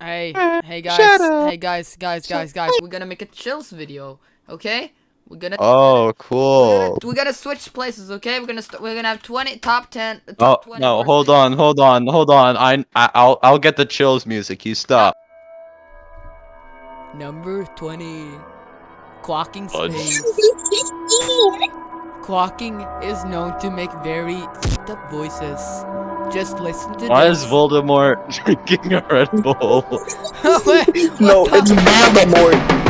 Hey, hey guys, hey guys, guys, guys, guys. We're gonna make a chills video, okay? We're gonna. Oh, cool. We're cool. gonna, we gotta switch places, okay? We're gonna st- we're gonna have 20 top 10. Uh, oh Top 20 no! worst Hold videos. on, hold on, hold on. I, I I'll I'll get the chills music. You stop. Number 20. clocking Fudge. space. Quacking is known to make very fucked up voices. Just listen to Why this. is Voldemort drinking a Red Bull? Wait, No, what it's the- Voldemort.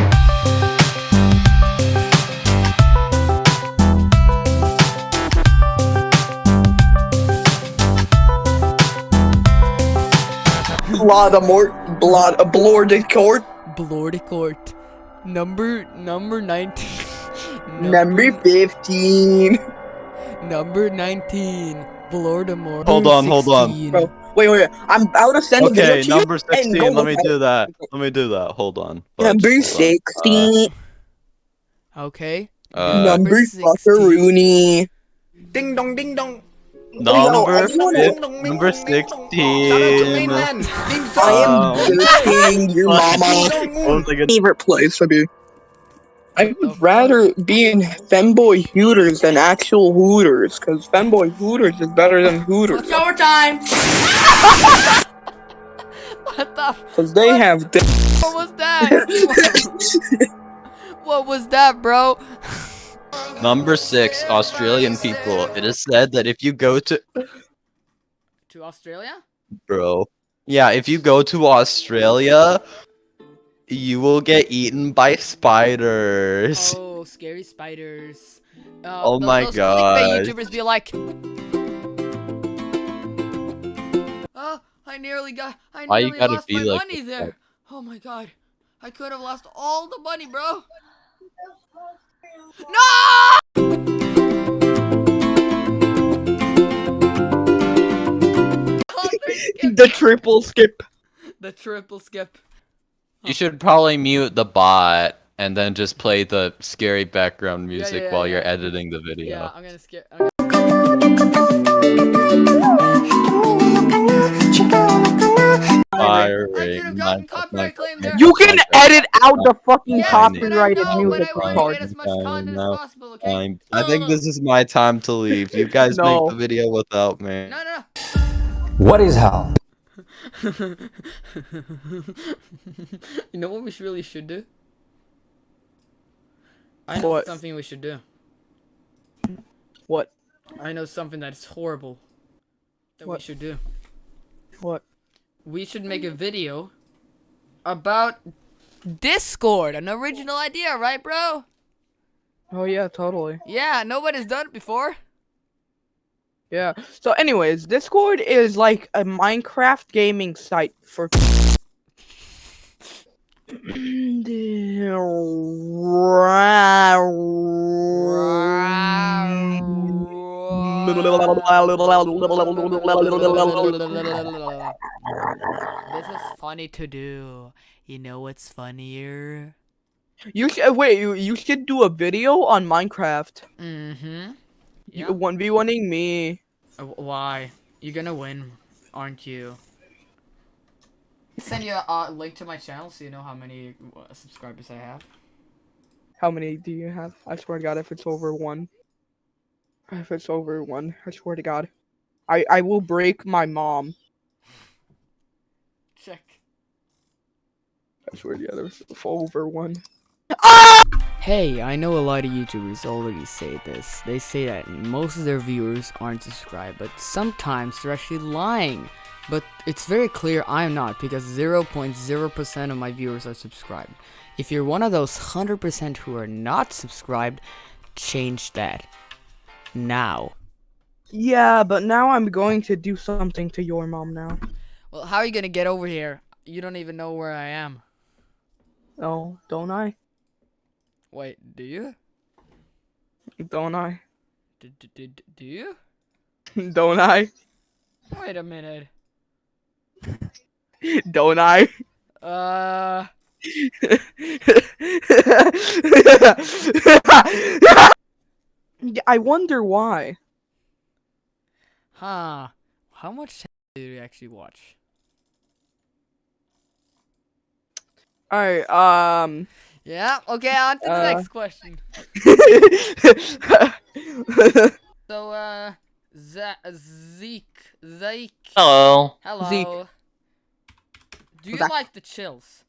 Voldemort, blood, a Blordicourt, Blordicourt. Number number 19. number 15. Number 19. Voldemort. Hold on, hold on. Bro, wait, wait, wait, I'm about to send a video Okay, to number and sixteen. go Let me do that. Let me do that. Hold on. you. Fudge, Number 16, Uh, Okay. uh, number number 16. fuckeroonie. Ding dong, ding dong. number I wanna- fif- number Shout out to sixteen. I am Um, your mama. One second. favorite place to be. I would rather be in Femboy Hooters than actual Hooters, because Femboy Hooters is better than Hooters. It's overtime. What the? f- Because they What? have. Di- What was that? what was that, bro? Number six, Australian people. It is said that if you go to To Australia? bro, yeah, if you go to Australia, you will get eaten by spiders. Oh, scary spiders. Uh, Oh my gosh. YouTubers be like. Oh, I nearly got. I nearly lost my like money there. Oh my god. I could have lost all the money, bro. No! Oh, the triple skip. the triple skip. You should probably mute the bot and then just play the scary background music yeah, while yeah. you're editing the video. Yeah, I'm gonna skip. I'm gonna... Firing could have gotten my- copyright my- claim there. You can edit out the fucking Yes, but I copyrighted know, music but I to get as much content as possible, okay? I'm- I think this is my time to leave. You guys No. make the video without me. No, no, What is hell? you know what we really should do? I know What? something we should do. What? I know something that's horrible. That What? we should do. What? We should make a video about Discord. An original idea, right, bro? Oh yeah, totally. Yeah, nobody's done it before. Yeah. So, anyways, Discord is like a Minecraft gaming site for. This is funny to do. You know what's funnier? You should wait. You, you should do a video on Minecraft. Mm-hmm. You Yeah. one v oneing me. Uh, Why? You're gonna win, aren't you? Send you a uh, link to my channel so you know how many uh, subscribers I have. How many do you have? I swear to God, if it's over one. If it's over one, I swear to God, I I will break my mom. Check. I swear to God, if it's over one. Hey, I know a lot of YouTubers already say this. They say that most of their viewers aren't subscribed, but sometimes they're actually lying. But it's very clear I'm not because 0.0% of my viewers are subscribed. If you're one of those 100% who are not subscribed, change that. Now. Yeah, but now I'm going to do something to your mom now. Well, how are you gonna get over here? You don't even know where I am. Oh, don't I? Wait, do you? Don't I? D d d d- do you? Don't I? Wait a minute. Don't I? Uh, I wonder why. huh. How much do you actually watch? All right. Um. Yeah. Okay. On to the Uh, next question. So, uh, Za- Zeke, Zeke, Hello. hello. Do you Zach. like the chills?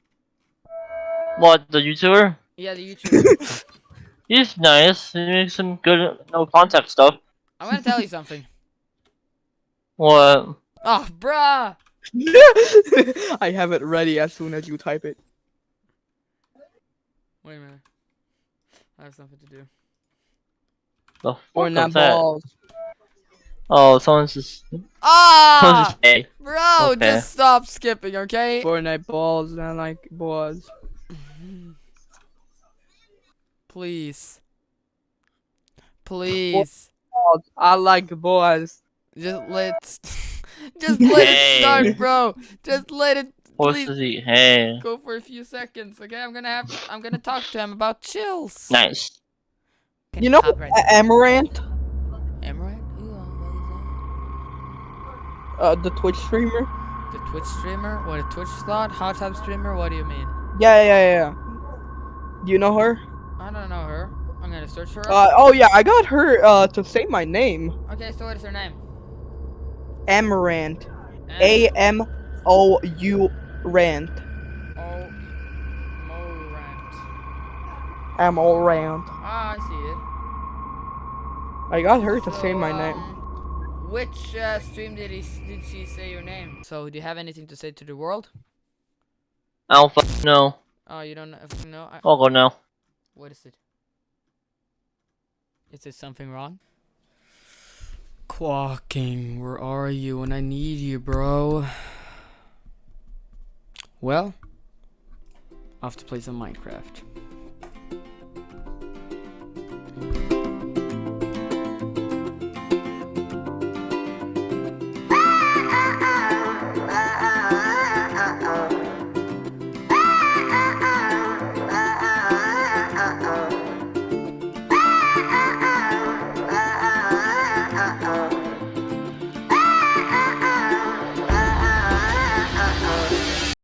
What, the YouTuber? Yeah, the YouTuber. He's nice. He makes some good no contact stuff. I'm gonna tell you something. What? Oh, bruh. I have it ready as soon as you type it. Wait a minute. I have something to do. The fuck Or not that? balls. Oh, someone's just. Someone's Ah, just gay. bro, Okay. just stop skipping, okay? Fortnite balls and I like balls. Please. Please. Balls. I like balls. Just let's. just let it Hey. start, bro. Just let it Horse please to. Hey. go for a few seconds, okay? I'm gonna have I'm gonna talk to him about chills. Nice. Can You know copyright A- Amouranth, Amouranth? Who, uh, what the Twitch streamer. The Twitch streamer? What a Twitch slot? Hot tub streamer? What do you mean? Yeah, yeah, yeah. yeah. Do you know her? I don't know her. I'm gonna search her up. Uh, oh yeah, I got her uh to say my name. okay, so what is her name? Amouranth. Am- A M O U Rant. Oh, Morant. Amouranth. Ah, I see it. I got her to say So, my name. um, Which uh, stream did he did she say your name? So, do you have anything to say to the world? I don't know. Oh, you don't know? if- I, I'll go now. what is it? Is there something wrong? Quacking, where are you when I need you, bro? Well, have to play some Minecraft.